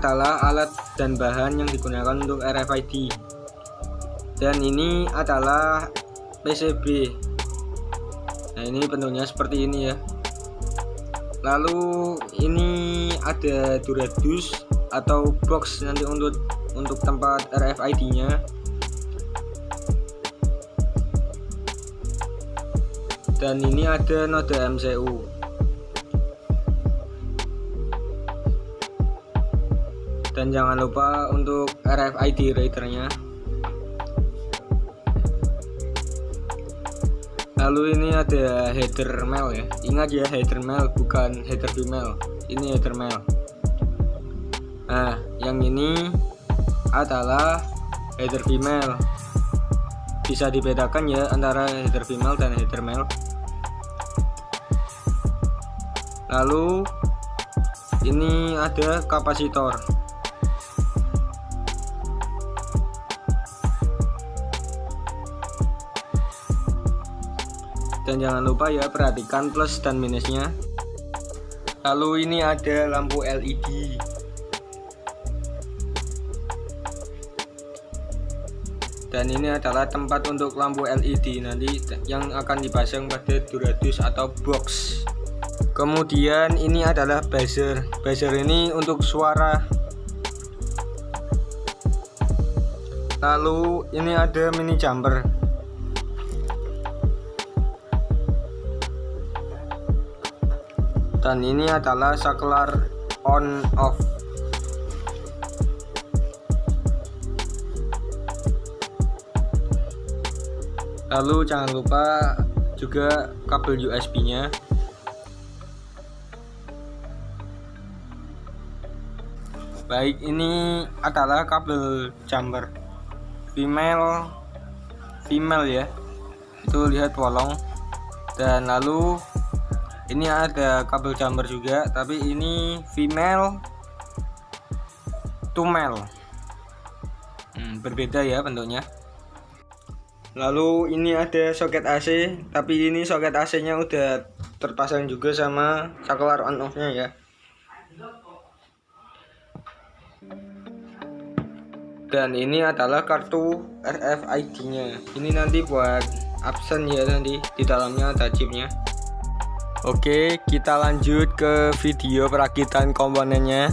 adalah alat dan bahan yang digunakan untuk RFID dan ini adalah PCB nah ini bentuknya seperti ini ya. Lalu ini ada duradus atau box nanti untuk untuk tempat RFID nya dan ini ada node MCU dan jangan lupa untuk RFID readernya. Lalu ini ada header mail ya. Ingat ya header mail bukan header female ini header mail. Nah yang ini adalah header female bisa dibedakan ya antara header female dan header male lalu ini ada kapasitor dan jangan lupa ya perhatikan plus dan minusnya. Lalu ini ada lampu LED dan ini adalah tempat untuk lampu LED nanti yang akan dipasang pada duradus atau box. Kemudian ini adalah buzzer. Buzzer ini untuk suara. Lalu ini ada mini jumper dan ini adalah saklar on off. Lalu jangan lupa juga kabel USB nya baik ini adalah kabel jumper female female ya. Itu lihat bolong. Dan lalu ini ada kabel jumper juga tapi ini female to male. Hmm, berbeda ya bentuknya. Lalu ini ada soket AC tapi ini soket AC nya udah terpasang juga sama saklar on off nya ya. Dan ini adalah kartu RFID nya ini nanti buat absen ya nanti di dalamnya ada chipnya Oke, kita lanjut ke video perakitan komponennya.